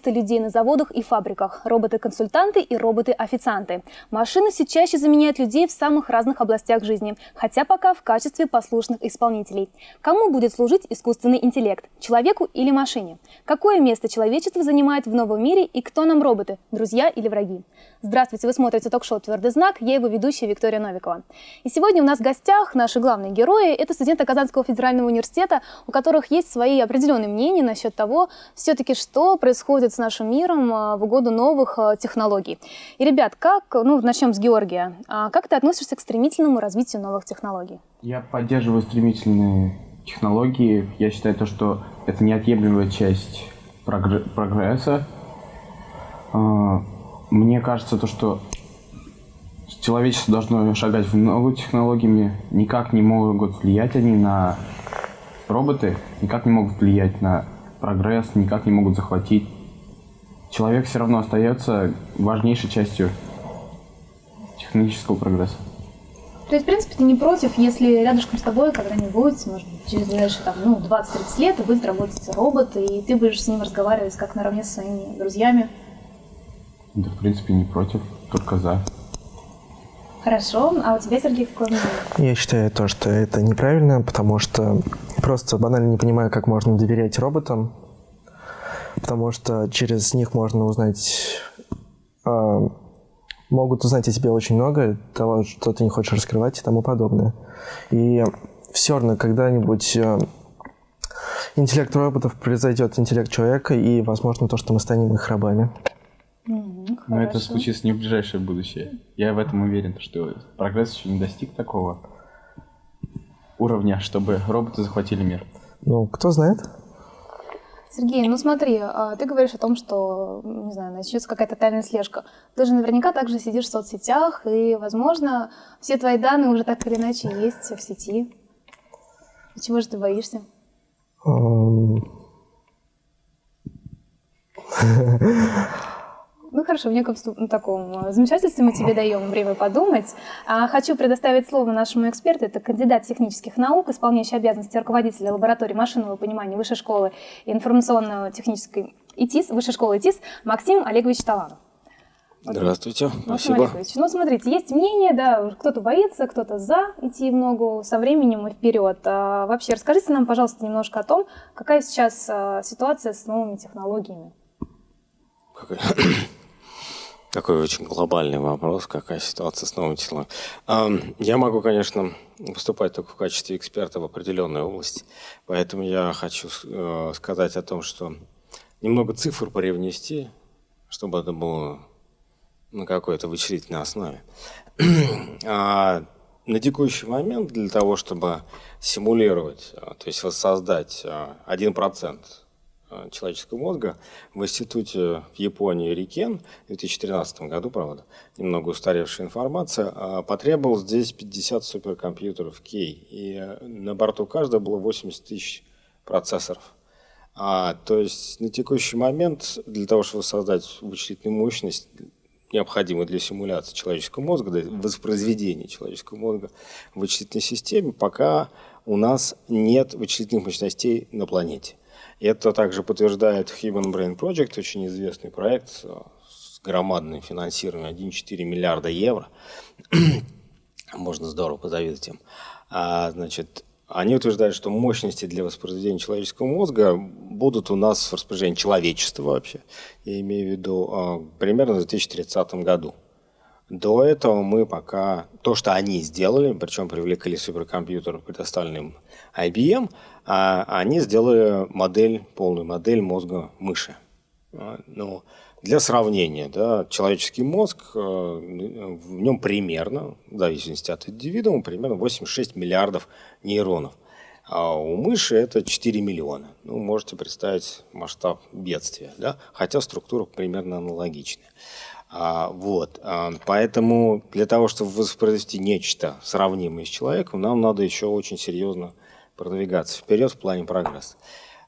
Вместо людей на заводах и фабриках, роботы-консультанты и роботы-официанты. Машины все чаще заменяют людей в самых разных областях жизни, хотя пока в качестве послушных исполнителей. Кому будет служить искусственный интеллект? Человеку или машине? Какое место человечество занимает в новом мире и кто нам роботы? Друзья или враги? Здравствуйте, вы смотрите ток-шоу «Твердый знак», я его ведущая Виктория Новикова. И сегодня у нас в гостях наши главные герои – это студенты Казанского федерального университета, у которых есть свои определенные мнения насчет того, все-таки что происходит с нашим миром а, в угоду новых а, технологий. И, ребят, как, ну, начнем с Георгия. А как ты относишься к стремительному развитию новых технологий? Я поддерживаю стремительные технологии. Я считаю то, что это неотъемлемая часть прогресса. Мне кажется, то, что человечество должно шагать в новые технологиями. Никак не могут влиять они на роботы, никак не могут влиять на прогресс никак не могут захватить. Человек все равно остается важнейшей частью технологического прогресса. То есть, в принципе, ты не против, если рядышком с тобой когда-нибудь, может быть, через ближайшие там, ну, 20-30 лет будет работать робот, и ты будешь с ним разговаривать как наравне со своими друзьями? Да, в принципе, не против, только за. Хорошо. А у тебя, Сергей, какое мнение? Я считаю то, что это неправильно, потому что просто банально не понимаю, как можно доверять роботам, потому что через них можно узнать... Э, могут узнать о тебе очень много, того, что ты не хочешь раскрывать и тому подобное. И все равно когда-нибудь э, интеллект роботов произойдет интеллект человека, и, возможно, то, что мы станем их рабами. Но это случится не в ближайшее будущее. Я в этом уверен, что прогресс еще не достиг такого уровня, чтобы роботы захватили мир. Ну, кто знает? Сергей, ну смотри, а, ты говоришь о том, что, не знаю, начнется какая-то тайная слежка. Ты же наверняка также сидишь в соцсетях, и, возможно, все твои данные уже так или иначе есть в сети. чего же ты боишься? Ну хорошо, в неком ну, таком э, замешательстве мы тебе даем время подумать. А, хочу предоставить слово нашему эксперту. Это кандидат технических наук, исполняющий обязанности руководителя лаборатории машинного понимания Высшей школы информационно-технической ИТИС, Высшей школы ИТИС Максим Олегович Таланов. Здравствуйте, Максим спасибо. Олегович, ну смотрите, есть мнение, да, кто-то боится, кто-то за идти в ногу со временем и вперед. А вообще, расскажите нам, пожалуйста, немножко о том, какая сейчас а, ситуация с новыми технологиями. Такой очень глобальный вопрос, какая ситуация с новыми технологиями. Я могу, конечно, выступать только в качестве эксперта в определенной области, поэтому я хочу э, сказать о том, что немного цифр привнести, чтобы это было на какой-то вычислительной основе. А на текущий момент для того, чтобы симулировать, а, то есть воссоздать 1% Э, человеческого мозга в институте в Японии Рикен в 2013 году, правда, немного устаревшая информация, а, потребовалось здесь 50 суперкомпьютеров Кей, и э, на борту каждого было 80 тысяч процессоров. А, то есть на текущий момент для того, чтобы создать вычислительную мощность, необходимую для симуляции человеческого мозга, для воспроизведения человеческого мозга в вычислительной системе, пока у нас нет вычислительных мощностей на планете. Это также подтверждает Human Brain Project, очень известный проект с громадным финансированием 1,4 миллиарда евро. Можно здорово позавидовать им. А, значит, они утверждают, что мощности для воспроизведения человеческого мозга будут у нас в распоряжении человечества вообще, я имею в виду, а, примерно в 2030 году. До этого мы пока, то, что они сделали, причем привлекли суперкомпьютер, предоставленный IBM, а они сделали модель, полную модель мозга мыши. А, ну, для сравнения, да, человеческий мозг, э, в нем примерно, в зависимости от индивидуума, примерно 86 миллиардов нейронов. А у мыши это 4 миллиона. Ну, можете представить масштаб бедствия, да? хотя структура примерно аналогичная. А, вот, а, поэтому для того, чтобы воспроизвести нечто сравнимое с человеком, нам надо еще очень серьезно продвигаться вперед в плане прогресса.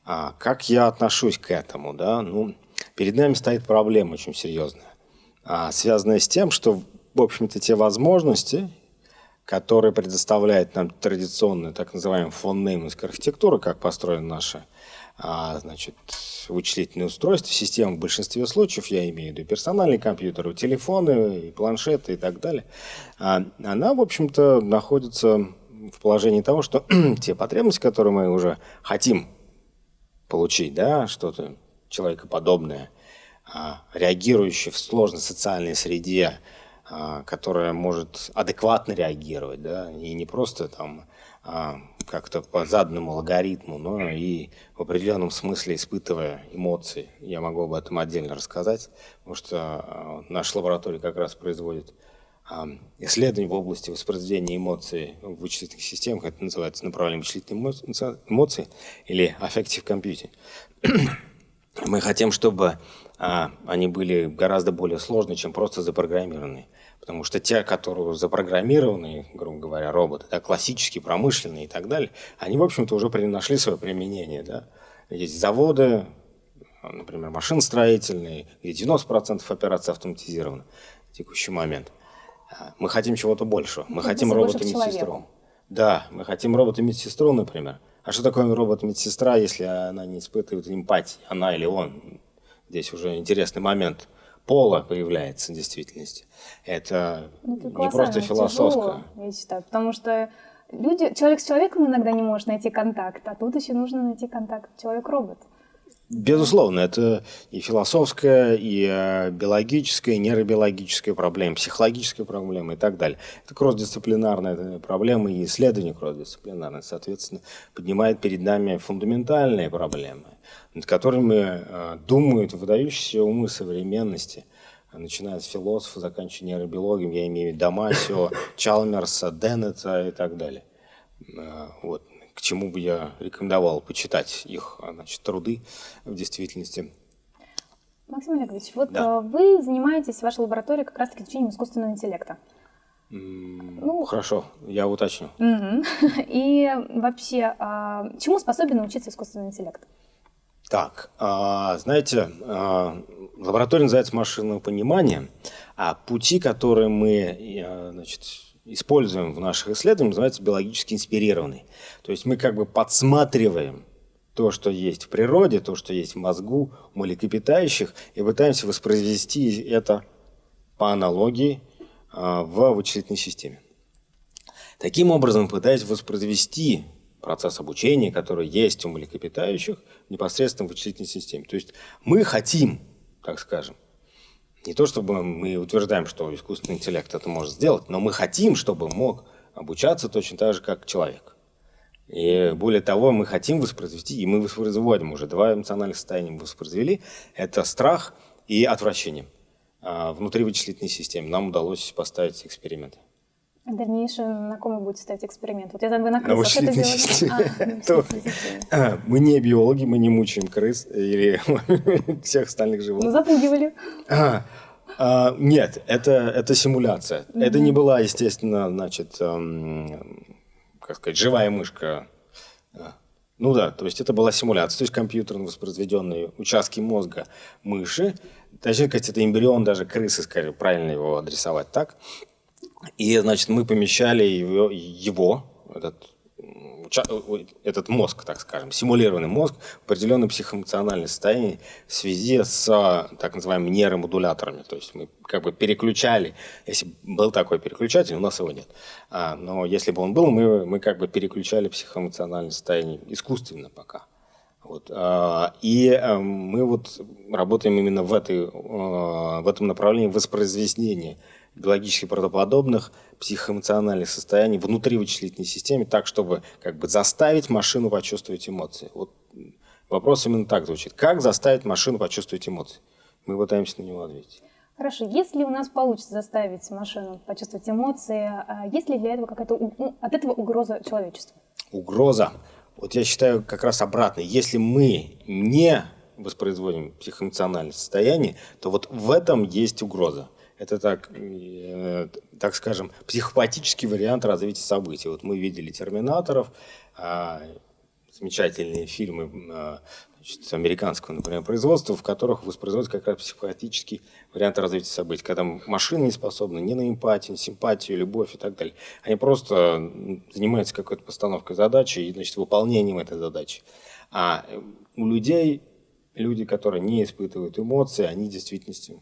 А, как я отношусь к этому? Да? Ну, перед нами стоит проблема очень серьезная, а, связанная с тем, что, в общем-то, те возможности, которые предоставляет нам традиционная так называемая фон архитектура, как построена наша значит, вычислительные устройства, системы в большинстве случаев, я имею в виду персональные компьютеры, телефоны, планшеты и так далее, а, она, в общем-то, находится в положении того, что те потребности, которые мы уже хотим получить, да, что-то человекоподобное, а, реагирующее в сложной социальной среде, а, которая может адекватно реагировать, да, и не просто там а, как-то по заданному алгоритму, но и в определенном смысле испытывая эмоции. Я могу об этом отдельно рассказать, потому что а, наша лаборатория как раз производит исследования в области воспроизведения эмоций в вычислительных системах. Это называется направление вычислительных эмоций или affective computing. Мы хотим, чтобы они были гораздо более сложные, чем просто запрограммированные. Потому что те, которые запрограммированы, грубо говоря, роботы, да, классические, промышленные и так далее, они, в общем-то, уже нашли свое применение. Да. Есть заводы, например, машиностроительные, где 90% операций автоматизированы в текущий момент. А, мы хотим чего-то большего. Мы хотим робота-медсестру. Да, мы хотим робота-медсестру, например. А что такое робот-медсестра, если она не испытывает эмпатии, она или он? Здесь уже интересный момент – пола появляется в действительности. Это, ну, это не просто философское. Тяжело, я считаю, потому что люди, человек с человеком иногда не может найти контакт, а тут еще нужно найти контакт человек-робот. Безусловно, это и философская, и э, биологическая, и нейробиологическая проблема, психологическая проблема и так далее. Это кросс-дисциплинарная проблема и исследование кросс-дисциплинарное, соответственно, поднимает перед нами фундаментальные проблемы, над которыми э, думают выдающиеся умы современности, начиная с философа, заканчивая нейробиологием, я имею в виду Дамасио, Чалмерса, Деннета и так далее. Э, вот к чему бы я рекомендовал почитать их значит, труды в действительности. Максим Олегович, вот да. вы занимаетесь в вашей лаборатории как раз-таки изучением искусственного интеллекта. Ну, Хорошо, я уточню. И вообще, а, чему способен научиться искусственный интеллект? Так, а, знаете, а, лаборатория называется машинного понимания, а пути, которые мы значит, используем в наших исследованиях, называется биологически инспирированный. То есть мы как бы подсматриваем то, что есть в природе, то, что есть в мозгу млекопитающих, и пытаемся воспроизвести это по аналогии а, в вычислительной системе. Таким образом, пытаясь воспроизвести процесс обучения, который есть у млекопитающих непосредственно в вычислительной системе. То есть мы хотим, так скажем, не то чтобы мы утверждаем, что искусственный интеллект это может сделать, но мы хотим, чтобы мог обучаться точно так же, как человек. И более того, мы хотим воспроизвести, и мы воспроизводим уже два эмоциональных состояния мы воспроизвели. Это страх и отвращение. А внутри вычислительной системы нам удалось поставить эксперименты. В дальнейшем на ком вы будете ставить эксперимент? Вот я знаю, вы на крысах это делали. А, мы не биологи, мы не мучаем крыс или всех остальных животных. Ну, запугивали. А, а, нет, это, это симуляция. Это не была, естественно, значит, как сказать, живая мышка. Ну да, то есть это была симуляция, то есть компьютерно воспроизведенные участки мозга мыши. Точнее это эмбрион даже крысы, скорее, правильно его адресовать так. И, значит, мы помещали его, его этот, этот мозг, так скажем, симулированный мозг в определенное психоэмоциональное состояние в связи с так называемыми нейромодуляторами. То есть мы как бы переключали, если был такой переключатель, у нас его нет. А, но если бы он был, мы, мы как бы переключали психоэмоциональное состояние искусственно пока. Вот. А, и а, мы вот работаем именно в, этой, а, в этом направлении воспроизведения биологически правдоподобных психоэмоциональных состояний внутри вычислительной системы, так, чтобы как бы заставить машину почувствовать эмоции. Вот вопрос именно так звучит. Как заставить машину почувствовать эмоции? Мы пытаемся на него ответить. Хорошо, если у нас получится заставить машину почувствовать эмоции, а есть ли для этого какая-то от этого угроза человечеству? Угроза. Вот я считаю как раз обратно. Если мы не воспроизводим психоэмоциональное состояние, то вот в этом есть угроза. Это так, э, так скажем, психопатический вариант развития событий. Вот мы видели «Терминаторов», э, замечательные фильмы э, значит, американского, например, производства, в которых воспроизводится как раз психопатический вариант развития событий, когда машины не способны ни на эмпатию, симпатию, любовь и так далее. Они просто занимаются какой-то постановкой задачи и значит, выполнением этой задачи. А у людей, люди, которые не испытывают эмоции, они в действительности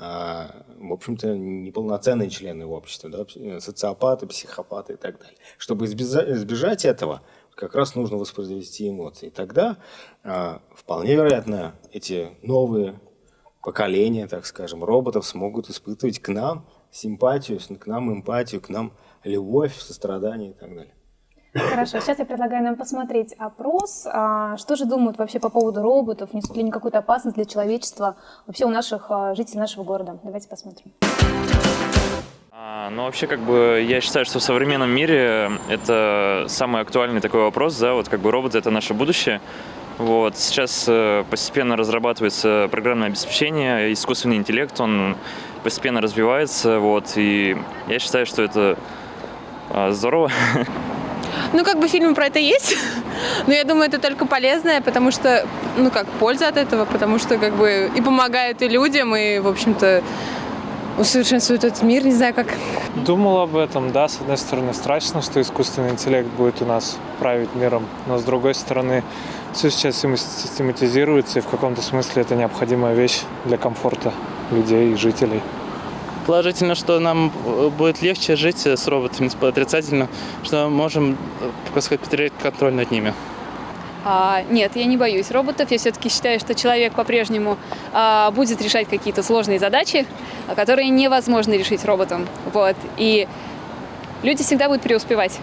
в общем-то, неполноценные члены общества, да, социопаты, психопаты и так далее. Чтобы избежать этого, как раз нужно воспроизвести эмоции. Тогда а, вполне вероятно эти новые поколения, так скажем, роботов смогут испытывать к нам симпатию, к нам эмпатию, к нам любовь, сострадание и так далее. Хорошо, сейчас я предлагаю нам посмотреть опрос. А, что же думают вообще по поводу роботов? Несут ли они какую-то опасность для человечества вообще у наших а, жителей нашего города? Давайте посмотрим. А, ну, вообще, как бы, я считаю, что в современном мире это самый актуальный такой вопрос, да, вот как бы роботы – это наше будущее. Вот, сейчас э, постепенно разрабатывается программное обеспечение, искусственный интеллект, он постепенно развивается, вот, и я считаю, что это здорово. Ну, как бы фильмы про это есть, но я думаю, это только полезное, потому что, ну, как, польза от этого, потому что, как бы, и помогает и людям, и, в общем-то, усовершенствует этот мир, не знаю как. Думал об этом, да, с одной стороны страшно, что искусственный интеллект будет у нас править миром, но с другой стороны все сейчас систематизируется, и в каком-то смысле это необходимая вещь для комфорта людей и жителей. Положительно, что нам э, будет легче жить с роботами, отрицательно, что мы можем, э, так сказать, потерять контроль над ними. А, нет, я не боюсь роботов. Я все-таки считаю, что человек по-прежнему а, будет решать какие-то сложные задачи, которые невозможно решить роботом. Вот. И люди всегда будут преуспевать.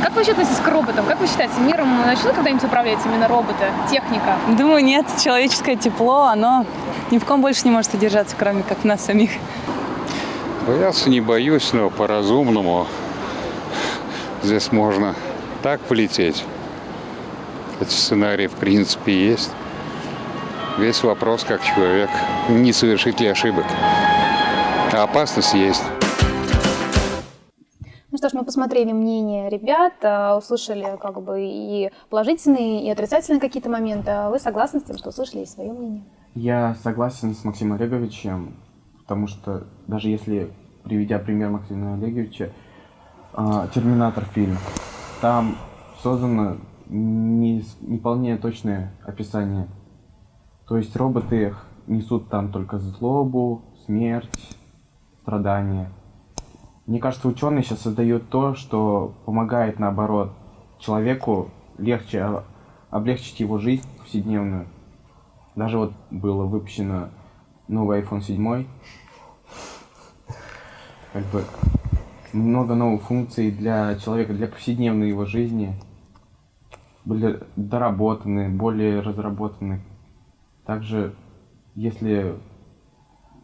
Как вы вообще относитесь к роботам? Как вы считаете, миром начнут когда-нибудь управлять именно роботы, техника? Думаю, нет. Человеческое тепло, оно ни в ком больше не может удержаться, кроме как нас самих. Бояться не боюсь, но по-разумному здесь можно так полететь. Эти сценарии в принципе есть. Весь вопрос, как человек, не совершит ли ошибок. А опасность есть. Ну что ж, мы посмотрели мнение ребят, а, услышали как бы и положительные, и отрицательные какие-то моменты. А вы согласны с тем, что услышали и свое мнение? Я согласен с Максимом Олеговичем потому что даже если, приведя пример Максима Олеговича, а, «Терминатор» фильм, там создано не, не вполне точное описание. То есть роботы несут там только злобу, смерть, страдания. Мне кажется, ученые сейчас создают то, что помогает, наоборот, человеку легче облегчить его жизнь повседневную. Даже вот было выпущено новый iPhone 7. Как бы много новых функций для человека, для повседневной его жизни. Были доработаны, более разработаны. Также, если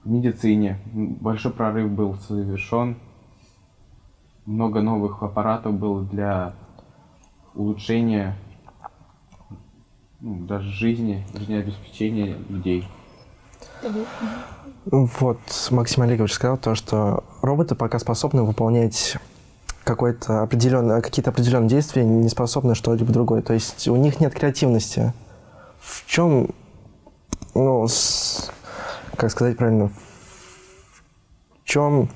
в медицине большой прорыв был совершен, много новых аппаратов было для улучшения ну, даже жизни, жизнеобеспечения людей. Вот Максим Олегович сказал то, что роботы пока способны выполнять какое-то определенное, какие-то определенные действия, не способны что-либо другое. То есть у них нет креативности. В чем, ну, с, как сказать правильно, в чем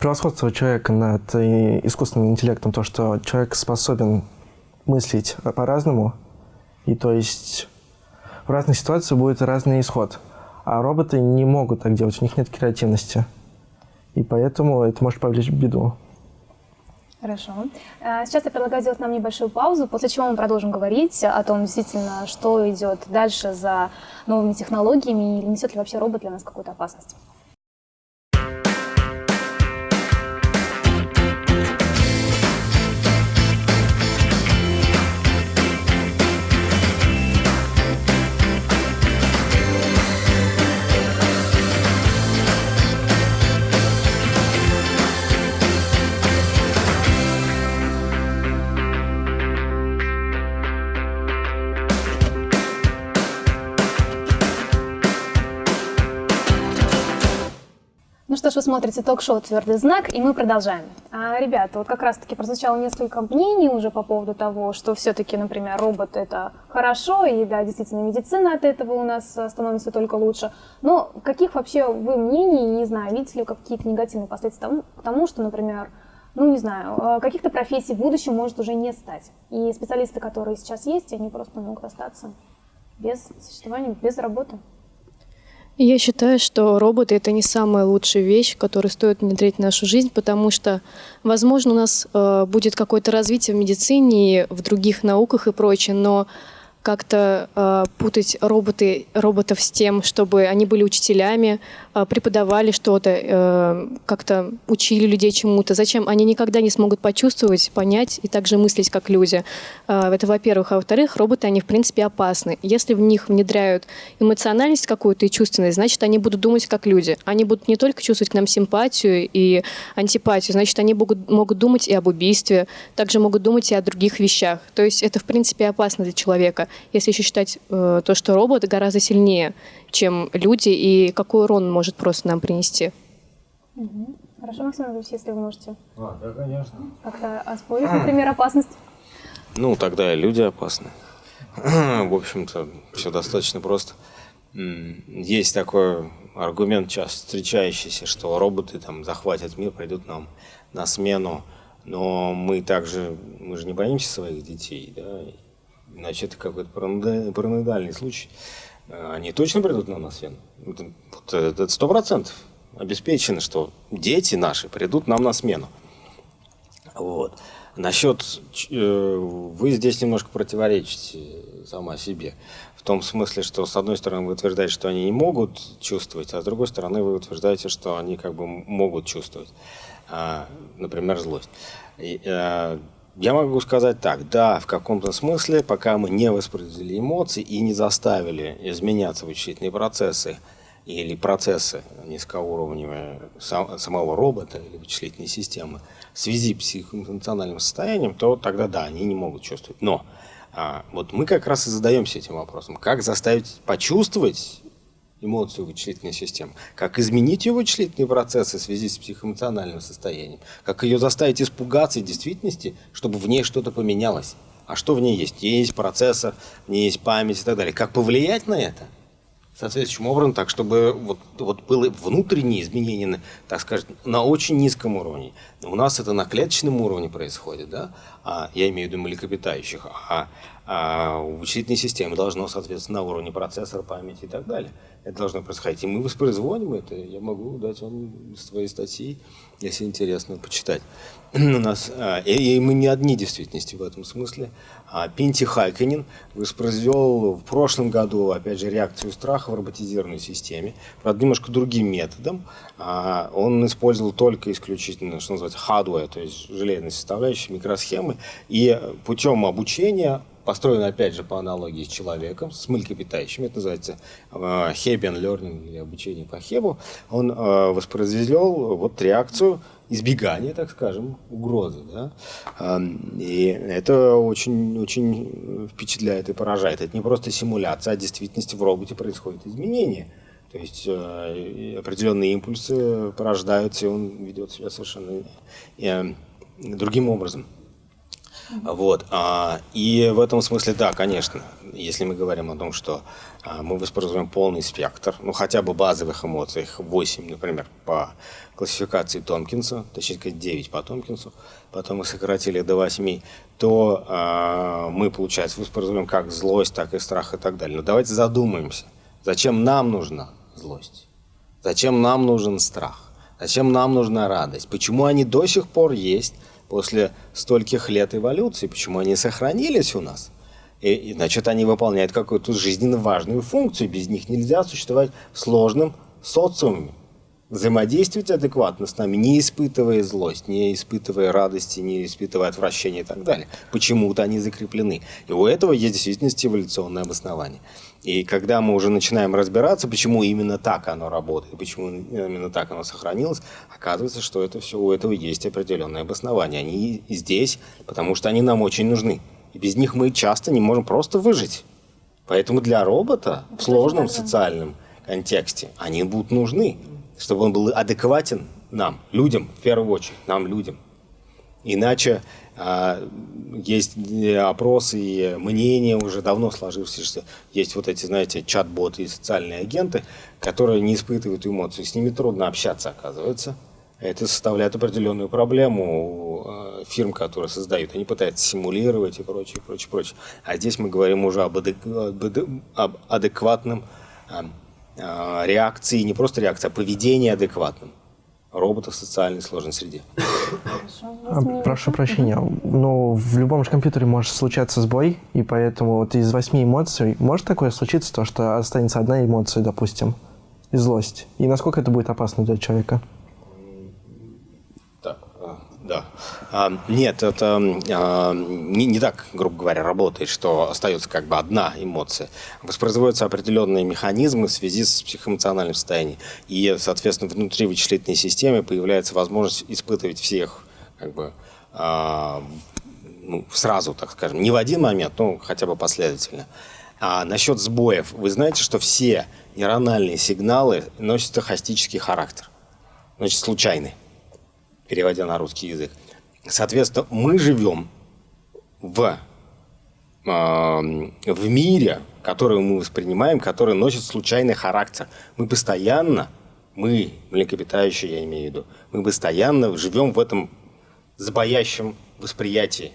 превосходство человека над искусственным интеллектом, то, что человек способен мыслить по-разному, и то есть в разных ситуациях будет разный исход. А роботы не могут так делать, у них нет креативности. И поэтому это может повлечь беду. Хорошо. А, сейчас я предлагаю сделать нам небольшую паузу, после чего мы продолжим говорить о том, действительно, что идет дальше за новыми технологиями и несет ли вообще робот для нас какую-то опасность. Что ж, вы смотрите ток-шоу «Твердый знак», и мы продолжаем. А, ребята, вот как раз-таки прозвучало несколько мнений уже по поводу того, что все-таки, например, робот – это хорошо, и да, действительно, медицина от этого у нас становится только лучше. Но каких вообще вы мнений, не знаю, видите ли какие-то негативные последствия тому, к тому, что, например, ну, не знаю, э, каких-то профессий в будущем может уже не стать. И специалисты, которые сейчас есть, они просто могут остаться без существования, без работы. Я считаю, что роботы это не самая лучшая вещь, которую стоит внедрить в нашу жизнь, потому что, возможно, у нас э, будет какое-то развитие в медицине, в других науках и прочее, но как-то э, путать роботы, роботов с тем, чтобы они были учителями, преподавали что-то, э, как-то учили людей чему-то. Зачем? Они никогда не смогут почувствовать, понять и также мыслить, как люди. Э, это, во-первых. А во-вторых, роботы, они, в принципе, опасны. Если в них внедряют эмоциональность какую-то и чувственность, значит, они будут думать, как люди. Они будут не только чувствовать к нам симпатию и антипатию, значит, они могут, могут думать и об убийстве, также могут думать и о других вещах. То есть это, в принципе, опасно для человека если еще считать э, то, что робот гораздо сильнее, чем люди, и какой урон может просто нам принести. Угу. Хорошо, Максим Иванович, если вы можете. А, да, конечно. Как-то оспорить, например, опасность. Ну, тогда и люди опасны. В общем-то, все достаточно просто. Есть такой аргумент часто встречающийся, что роботы там захватят мир, придут нам на смену. Но мы также, мы же не боимся своих детей, да, иначе это какой-то параноидальный случай. Э, они точно придут на нас, Вен? Это сто процентов обеспечено, что дети наши придут нам на смену. Вот. Насчет, э, вы здесь немножко противоречите сама себе. В том смысле, что с одной стороны вы утверждаете, что они не могут чувствовать, а с другой стороны вы утверждаете, что они как бы могут чувствовать, а, например, злость. Я могу сказать так, да, в каком-то смысле, пока мы не воспроизвели эмоции и не заставили изменяться вычислительные процессы или процессы низкоуровневые самого робота или вычислительной системы в связи с психоэмоциональным состоянием, то тогда да, они не могут чувствовать. Но а, вот мы как раз и задаемся этим вопросом, как заставить почувствовать эмоцию вычислительной системы, как изменить ее вычислительные процессы в связи с психоэмоциональным состоянием, как ее заставить испугаться действительности, чтобы в ней что-то поменялось. А что в ней есть? Есть процессор, в есть память и так далее. Как повлиять на это? Соответствующим образом, так чтобы вот, вот было внутреннее изменение, так сказать, на очень низком уровне. У нас это на клеточном уровне происходит, да? А, я имею в виду млекопитающих, а, а вычислительной системы должно, соответственно, на уровне процессора, памяти и так далее это должно происходить. И мы воспроизводим это. Я могу дать вам свои статьи, если интересно, почитать. У нас, а, и, мы не одни действительности в этом смысле. А Пинти Хайканин воспроизвел в прошлом году, опять же, реакцию страха в роботизированной системе, правда, немножко другим методом. Он использовал только исключительно, что называется, hardware, то есть железные составляющие, микросхемы, и путем обучения построен, опять же, по аналогии с человеком, с млекопитающими, это называется Hebbian э, Learning или обучение по Хебу, он э, воспроизвел вот реакцию избегания, так скажем, угрозы. Да? И это очень, очень впечатляет и поражает. Это не просто симуляция, а в действительности в роботе происходит изменение. То есть э, определенные импульсы порождаются, и он ведет себя совершенно другим образом. Вот. А, и в этом смысле, да, конечно, если мы говорим о том, что а, мы воспроизводим полный спектр, ну хотя бы базовых эмоций, их 8, например, по классификации Томпкинса, точнее сказать 9 по Томпкинсу, потом мы сократили до 8, то а, мы, получается, воспроизводим как злость, так и страх и так далее. Но давайте задумаемся, зачем нам нужна злость? Зачем нам нужен страх? Зачем нам нужна радость? Почему они до сих пор есть? После стольких лет эволюции, почему они сохранились у нас. И, и значит, они выполняют какую-то жизненно важную функцию. Без них нельзя существовать в сложном социуме. Взаимодействовать адекватно с нами, не испытывая злость, не испытывая радости, не испытывая отвращения и так далее. Почему-то они закреплены. И у этого есть действительно эволюционное обоснование. И когда мы уже начинаем разбираться, почему именно так оно работает, почему именно так оно сохранилось, оказывается, что это все у этого есть определенное обоснование. Они здесь, потому что они нам очень нужны. И без них мы часто не можем просто выжить. Поэтому для робота в сложном социальном контексте они будут нужны, чтобы он был адекватен нам, людям, в первую очередь, нам, людям. Иначе а, есть опросы и мнения уже давно сложившиеся. Есть вот эти, знаете, чат-боты и социальные агенты, которые не испытывают эмоций. С ними трудно общаться, оказывается. Это составляет определенную проблему у э, фирм, которые создают. Они пытаются симулировать и прочее, прочее, прочее. А здесь мы говорим уже об, адек... об адекватном а, реакции, не просто реакции, а поведении адекватном роботов в социальной сложной среде. А, прошу прощения, но в любом же компьютере может случаться сбой, и поэтому вот из восьми эмоций может такое случиться, то, что останется одна эмоция, допустим, и злость. И насколько это будет опасно для человека? Да. А, нет, это а, не, не так, грубо говоря, работает, что остается как бы одна эмоция. Воспроизводятся определенные механизмы в связи с психоэмоциональным состоянием. И, соответственно, внутри вычислительной системы появляется возможность испытывать всех как бы, а, ну, сразу, так скажем, не в один момент, но хотя бы последовательно. А насчет сбоев, вы знаете, что все нейрональные сигналы носят стохастический характер, значит, случайный переводя на русский язык. Соответственно, мы живем в, э, в мире, который мы воспринимаем, который носит случайный характер. Мы постоянно, мы, млекопитающие, я имею в виду, мы постоянно живем в этом забоящем восприятии.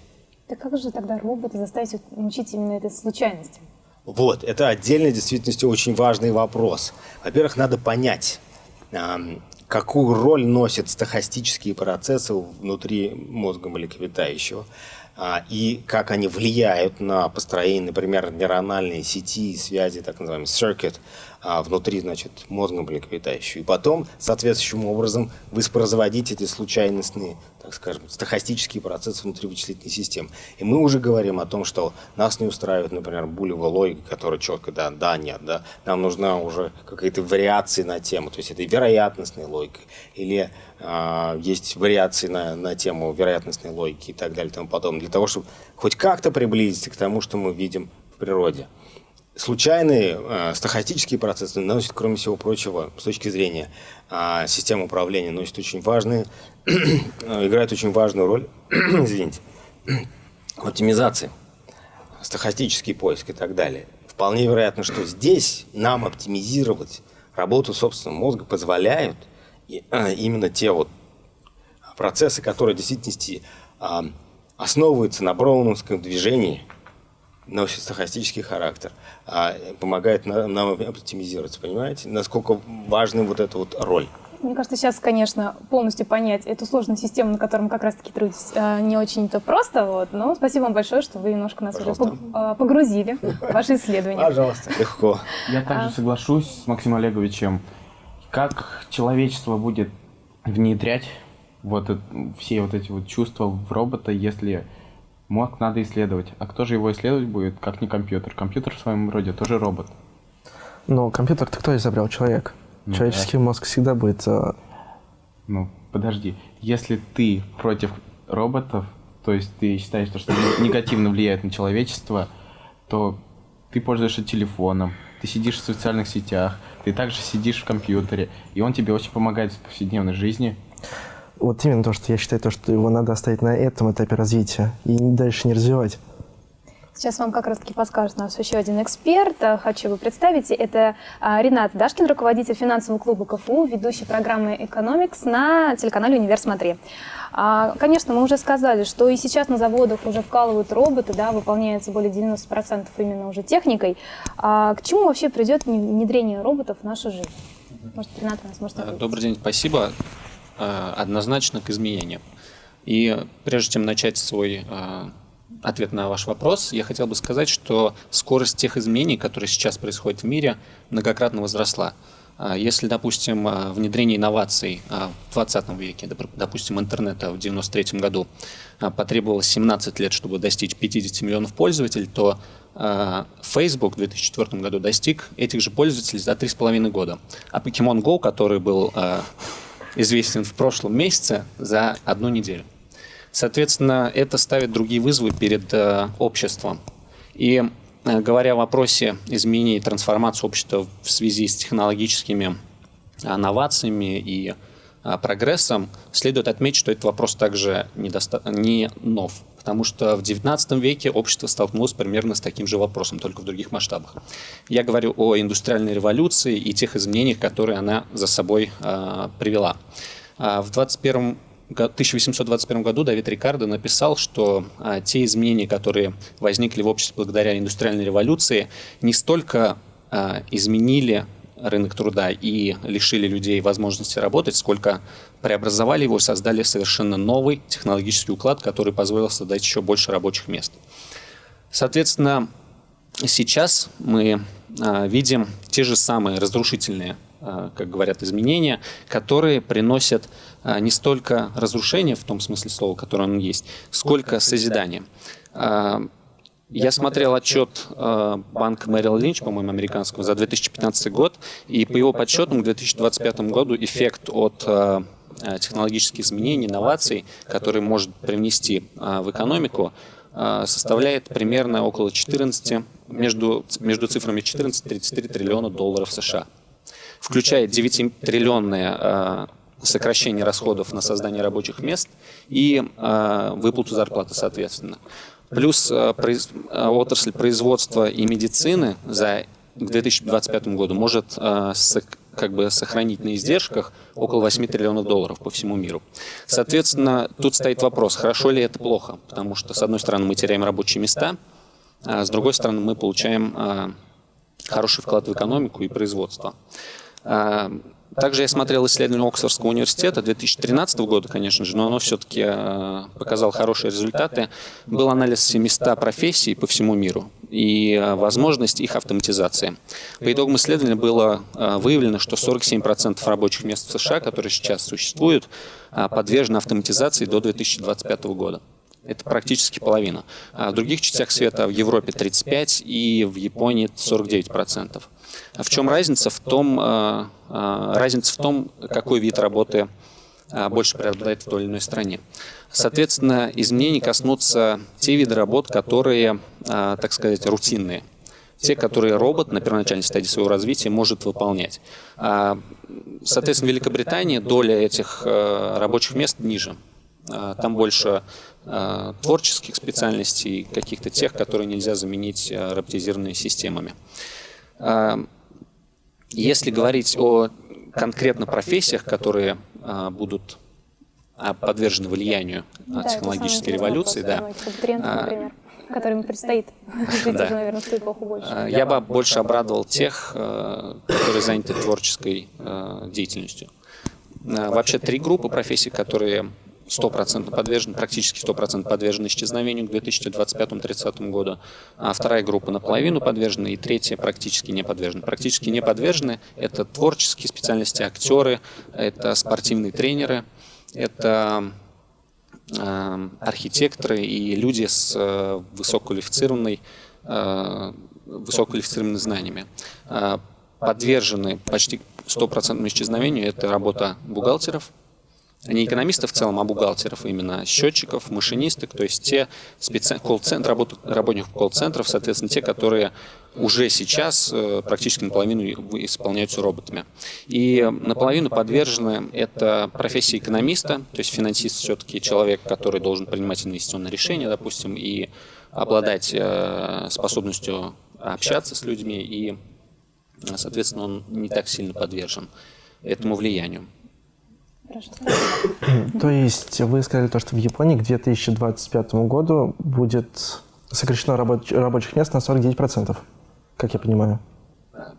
Так как же тогда роботы заставить научить именно этой случайности? Вот, это отдельно действительно очень важный вопрос. Во-первых, надо понять, какую роль носят стохастические процессы внутри мозга млекопитающего а, и как они влияют на построение, например, нейрональной сети и связи, так называемый circuit, а, внутри значит, мозга млекопитающего. И потом, соответствующим образом, воспроизводить эти случайностные, так скажем, стохастические процессы внутри вычислительной системы. И мы уже говорим о том, что нас не устраивает, например, булевая логика, которая четко, да, да, нет, да. Нам нужна уже какая-то вариация на тему, то есть это вероятностная логика, или э, есть вариации на, на тему вероятностной логики и так далее и тому подобное, для того, чтобы хоть как-то приблизиться к тому, что мы видим в природе случайные э, стохастические процессы носят, кроме всего прочего, с точки зрения э, системы управления, носят очень важные, играют очень важную роль, извините, в оптимизации, стохастический поиск и так далее. Вполне вероятно, что здесь нам оптимизировать работу собственного мозга позволяют э, именно те вот процессы, которые в действительности э, основываются на броуновском движении – носит стохастический характер, а помогает нам оптимизироваться, понимаете? Насколько важна вот эта вот роль. Мне кажется, сейчас, конечно, полностью понять эту сложную систему, на которой мы как раз-таки трудитесь, э, не очень-то просто. Вот. Но спасибо вам большое, что вы немножко нас Пожалуйста. уже э, погрузили в ваши исследования. Пожалуйста, легко. Я также а. соглашусь с Максимом Олеговичем. Как человечество будет внедрять вот все вот эти вот чувства в робота, если Мозг надо исследовать. А кто же его исследовать будет, как не компьютер? Компьютер в своем роде тоже робот. Но компьютер-то кто изобрел? Человек. Ну, Человеческий да. мозг всегда будет... А, ну, подожди. Если ты против роботов, то есть ты считаешь, что они негативно влияют на человечество, то ты пользуешься телефоном, ты сидишь в социальных сетях, ты также сидишь в компьютере, и он тебе очень помогает в повседневной жизни вот именно то, что я считаю, то, что его надо оставить на этом этапе развития и дальше не развивать. Сейчас вам как раз-таки подскажет нас еще один эксперт. А, хочу его представить. Это а, Ренат Дашкин, руководитель финансового клуба КФУ, ведущий программы «Экономикс» на телеканале «Универ Смотри». А, конечно, мы уже сказали, что и сейчас на заводах уже вкалывают роботы, да, выполняется более 90% именно уже техникой. К чему вообще придет внедрение роботов в нашу жизнь? Может, Ренат у нас может Добрый день, спасибо. Э, однозначно к изменениям. И прежде чем начать свой э, ответ на ваш вопрос, я хотел бы сказать, что скорость тех изменений, которые сейчас происходят в мире, многократно возросла. Э, если, допустим, внедрение инноваций в 20 веке, допустим, интернета в 93 году потребовалось 17 лет, чтобы достичь 50 миллионов пользователей, то Facebook в 2004 году достиг этих же пользователей за 3,5 года. А Pokemon Go, который был известен в прошлом месяце за одну неделю. Соответственно, это ставит другие вызовы перед э, обществом. И э, говоря о вопросе изменения и трансформации общества в связи с технологическими новациями и э, прогрессом, следует отметить, что этот вопрос также недоста... не нов потому что в XIX веке общество столкнулось примерно с таким же вопросом, только в других масштабах. Я говорю о индустриальной революции и тех изменениях, которые она за собой э, привела. А, в 21 1821 году Давид Рикардо написал, что а, те изменения, которые возникли в обществе благодаря индустриальной революции, не столько а, изменили рынок труда и лишили людей возможности работать, сколько преобразовали его, создали совершенно новый технологический уклад, который позволил создать еще больше рабочих мест. Соответственно, сейчас мы а, видим те же самые разрушительные, а, как говорят, изменения, которые приносят а, не столько разрушение в том смысле слова, которое он есть, сколько созидание. Я смотрел отчет банка Merrill Lynch, по-моему, американского, за 2015 год, и по его подсчетам к 2025 году эффект от технологических изменений, инноваций, которые может привнести в экономику, составляет примерно около 14 между, между цифрами 14-33 триллиона долларов США, включая 9-триллионное э, сокращение расходов на создание рабочих мест и э, выплату зарплаты, соответственно. Плюс э, э, отрасль производства и медицины за к 2025 году может э, как бы сохранить на издержках около 8 триллионов долларов по всему миру. Соответственно, тут стоит вопрос, хорошо ли это плохо, потому что, с одной стороны, мы теряем рабочие места, а с другой стороны, мы получаем хороший вклад в экономику и производство. А, также я смотрел исследование Оксфордского университета 2013 года, конечно же, но оно все-таки показало хорошие результаты. Был анализ 700 профессий по всему миру и возможность их автоматизации. По итогам исследования было выявлено, что 47% рабочих мест в США, которые сейчас существуют, подвержены автоматизации до 2025 года. Это практически половина. А в других частях света, в Европе 35 и в Японии 49%. А в чем разница? В том, а, а, разница в том, какой вид работы больше преобладает в той или иной стране. Соответственно, изменений коснутся те виды работ, которые, так сказать, рутинные. Те, которые робот на первоначальной стадии своего развития может выполнять. Соответственно, в Великобритании доля этих рабочих мест ниже. Там больше Э, творческих специальностей, каких-то тех, которые нельзя заменить э, роботизированными системами. Э, если говорить о конкретно профессиях, которые будут подвержены влиянию да, технологической революции, да. Тренд, например, которым предстоит жить да. уже, наверное, в ту эпоху больше. Я бы больше обрадовал тех, которые заняты творческой деятельностью. Вообще три группы профессий, которые 100% подвержен, практически 100% подвержен исчезновению к 2025-2030 году, а вторая группа наполовину подвержена, и третья практически не подвержена. Практически не подвержены – это творческие специальности, актеры, это спортивные тренеры, это э, архитекторы и люди с э, высококвалифицированной, э, высококвалифицированными знаниями. Э, подвержены почти 100% исчезновению – это работа бухгалтеров, не экономистов в целом, а бухгалтеров, именно счетчиков, машинисток, то есть те специ... колл-центр, работ... работников колл-центров, соответственно, те, которые уже сейчас э, практически наполовину исполняются роботами. И наполовину подвержены это профессия экономиста, то есть финансист все-таки человек, который должен принимать инвестиционные решения, допустим, и обладать э, способностью общаться с людьми, и, соответственно, он не так сильно подвержен этому влиянию. То есть вы сказали то, что в Японии к 2025 году будет сокращено рабоч рабочих мест на 49%, как я понимаю.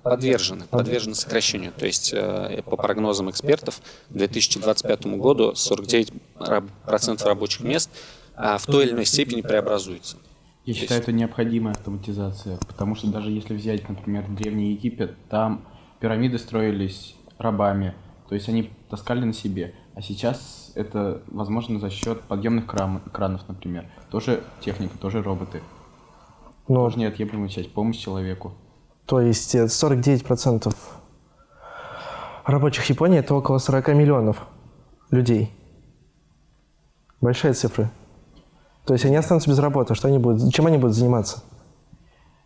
Подвержены, подвержены сокращению. То есть э, по прогнозам экспертов к 2025 году 49% рабочих мест а в той или иной степени преобразуется. Я считаю, это необходимая автоматизация, потому что даже если взять, например, Древний Египет, там пирамиды строились рабами, то есть они таскали на себе. А сейчас это возможно за счет подъемных кран, кранов, например. Тоже техника, тоже роботы. Но... Тоже неотъемлемая часть, помощь человеку. То есть 49% рабочих Японии – это около 40 миллионов людей. Большая цифра. То есть они останутся без работы. Что они будут, чем они будут заниматься?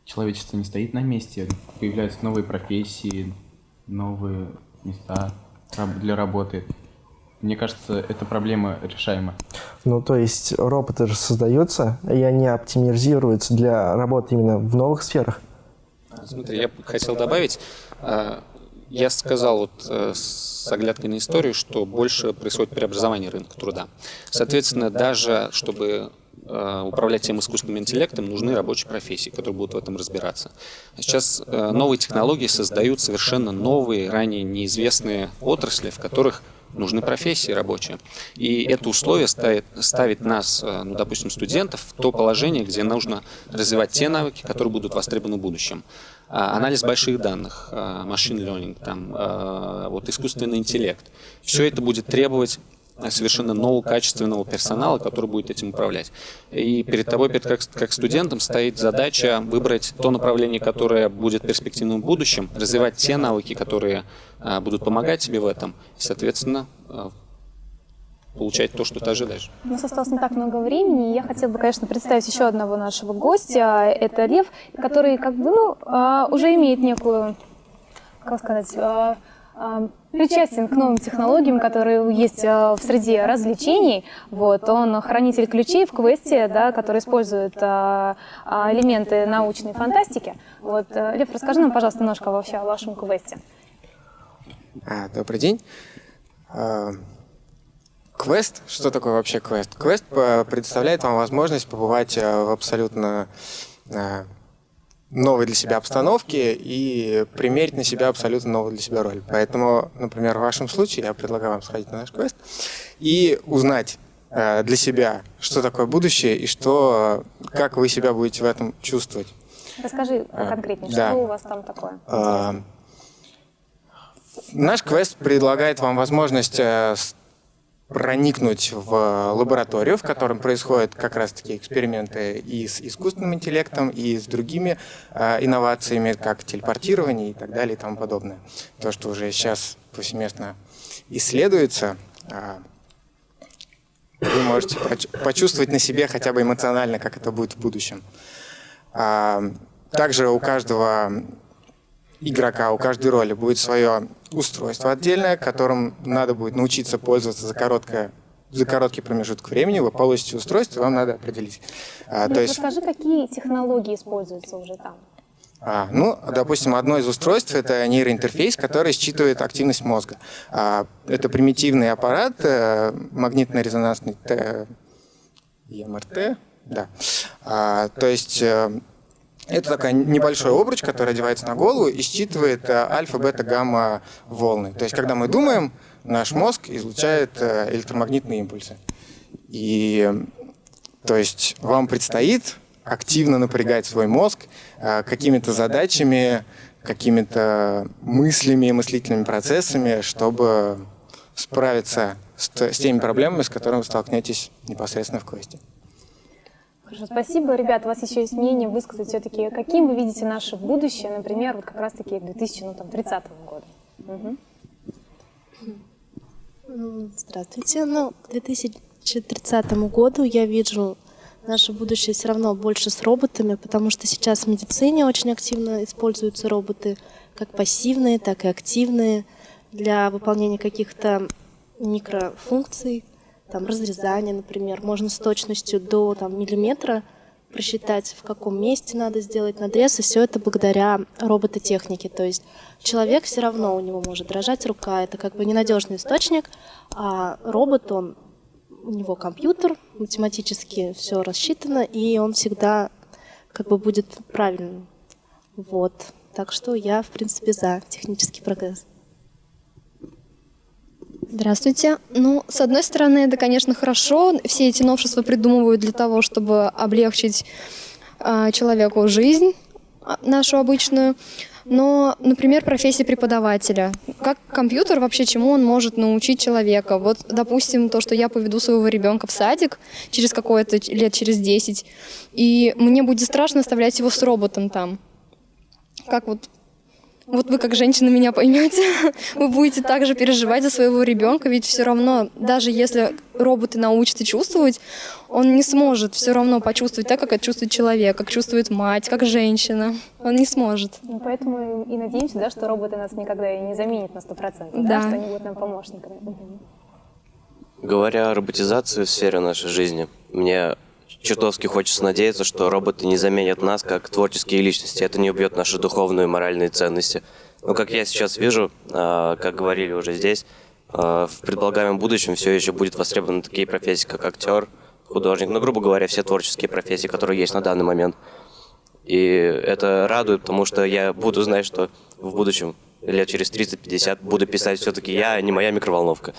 Человечество не стоит на месте. Появляются новые профессии, новые места для работы. Мне кажется, эта проблема решаема. Ну, то есть роботы же создаются, и они оптимизируются для работы именно в новых сферах? Смотри, я хотел добавить, а, я сказал вот э, с оглядкой на историю, что больше происходит преобразование рынка труда. Соответственно, даже чтобы управлять тем искусственным интеллектом, нужны рабочие профессии, которые будут в этом разбираться. Сейчас э, новые технологии создают совершенно новые, ранее неизвестные отрасли, в которых нужны профессии рабочие. И это условие ставит, ставит нас, ну, допустим, студентов, в то положение, где нужно развивать те навыки, которые будут востребованы в будущем. А, анализ больших данных, машин learning, там, а, вот искусственный интеллект. Все это будет требовать совершенно нового качественного персонала, который будет этим управлять. И перед тобой, перед, как, как студентом, стоит задача выбрать то направление, которое будет перспективным в будущем, развивать те навыки, которые а, будут помогать тебе в этом, и, соответственно, получать то, что ты ожидаешь. У нас осталось не так много времени, и я хотела бы, конечно, представить еще одного нашего гостя. Это Лев, который как бы, ну, уже имеет некую, как сказать, причастен к новым технологиям, которые есть в среде развлечений. Вот, он хранитель ключей в квесте, да, который использует элементы научной фантастики. Вот, э, Лев, расскажи нам, пожалуйста, немножко вообще о вашем квесте. Добрый день. Квест, что такое вообще квест? Квест э, предоставляет вам возможность побывать э, в абсолютно э, новой для себя обстановке и примерить на себя абсолютно новую для себя роль. Поэтому, например, в вашем случае я предлагаю вам сходить на наш квест и узнать для себя, что такое будущее и что, как вы себя будете в этом чувствовать. Расскажи конкретнее, да. что у вас там такое? Наш квест предлагает вам возможность проникнуть в лабораторию, в котором происходят как раз-таки эксперименты и с искусственным интеллектом, и с другими э, инновациями, как телепортирование и так далее и тому подобное. То, что уже сейчас повсеместно исследуется, э, вы можете почувствовать на себе хотя бы эмоционально, как это будет в будущем. Э, также у каждого игрока, у каждой роли будет свое устройство отдельное, которым надо будет научиться пользоваться за короткое за короткий промежуток времени вы получите устройство, вам надо определить. А, ну, то есть... Расскажи, какие технологии используются уже там? А, ну, допустим, одно из устройств – это нейроинтерфейс, который считывает активность мозга. А, это примитивный аппарат, э, магнитно-резонансный МРТ, да. А, то есть э, это такой небольшой обруч, который одевается на голову и считывает э, альфа, бета, гамма волны. То есть, когда мы думаем, наш мозг излучает э, электромагнитные импульсы. И то есть вам предстоит активно напрягать свой мозг э, какими-то задачами, какими-то мыслями, мыслительными процессами, чтобы справиться с, с теми проблемами, с которыми вы столкнетесь непосредственно в квесте. Хорошо, спасибо. Ребята, у вас еще есть мнение высказать все-таки, каким вы видите наше будущее, например, вот как раз-таки к 2030 году? Угу. Здравствуйте. Ну, к 2030 году я вижу наше будущее все равно больше с роботами, потому что сейчас в медицине очень активно используются роботы, как пассивные, так и активные, для выполнения каких-то микрофункций, там, разрезание, например. Можно с точностью до там, миллиметра просчитать, в каком месте надо сделать надрез, и все это благодаря робототехнике. То есть человек все равно у него может дрожать рука, это как бы ненадежный источник, а робот, он, у него компьютер, математически все рассчитано, и он всегда как бы будет правильным. Вот. Так что я, в принципе, за технический прогресс. Здравствуйте. Ну, с одной стороны, это, конечно, хорошо. Все эти новшества придумывают для того, чтобы облегчить э, человеку жизнь а, нашу обычную. Но, например, профессия преподавателя. Как компьютер вообще чему он может научить человека? Вот, допустим, то, что я поведу своего ребенка в садик через какое-то лет через 10, и мне будет страшно оставлять его с роботом там. Как вот вот вы как женщина меня поймете, вы будете также переживать за своего ребенка, ведь все равно, даже если роботы научатся чувствовать, он не сможет все равно почувствовать так, как это чувствует человек, как чувствует мать, как женщина. Он не сможет. Ну, поэтому и надеемся, да, что роботы нас никогда и не заменят на 100%, да. Да, что они будут нам помощниками. Говоря о роботизации в сфере нашей жизни, мне чертовски хочется надеяться, что роботы не заменят нас как творческие личности. Это не убьет наши духовные и моральные ценности. Но как я сейчас вижу, э, как говорили уже здесь, э, в предполагаемом будущем все еще будет востребованы такие профессии, как актер, художник, ну, грубо говоря, все творческие профессии, которые есть на данный момент. И это радует, потому что я буду знать, что в будущем, лет через 30-50, буду писать все-таки я, а не моя микроволновка.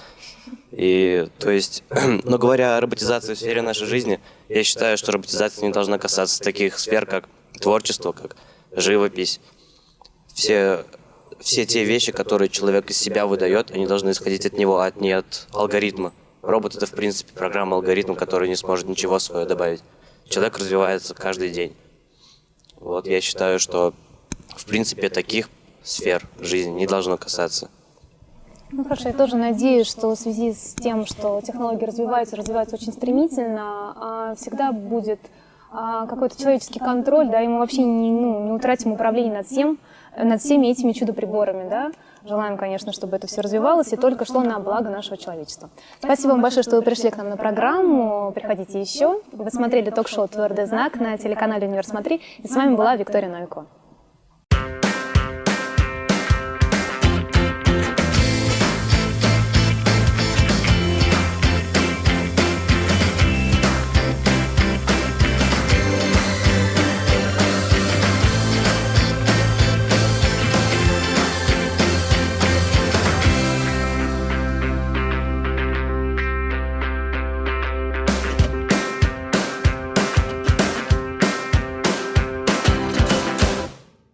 И, то есть, но говоря о роботизации в сфере нашей жизни, я считаю, что роботизация не должна касаться таких сфер, как творчество, как живопись. Все, все те вещи, которые человек из себя выдает, они должны исходить от него, а не от алгоритма. Робот — это, в принципе, программа, алгоритм, который не сможет ничего свое добавить. Человек развивается каждый день. Вот я считаю, что, в принципе, таких сфер жизни не должно касаться. Ну хорошо, я тоже надеюсь, что в связи с тем, что технологии развиваются, развиваются очень стремительно, а, всегда будет а, какой-то человеческий контроль, да, и мы вообще не, ну, не утратим управление над всем, над всеми этими чудо-приборами, да. Желаем, конечно, чтобы это все развивалось и только шло на благо нашего человечества. Спасибо вам большое, что вы пришли к нам на программу. Приходите еще. Вы смотрели ток-шоу «Твердый знак» на телеканале «Универ Смотри». И с вами была Виктория Новикова.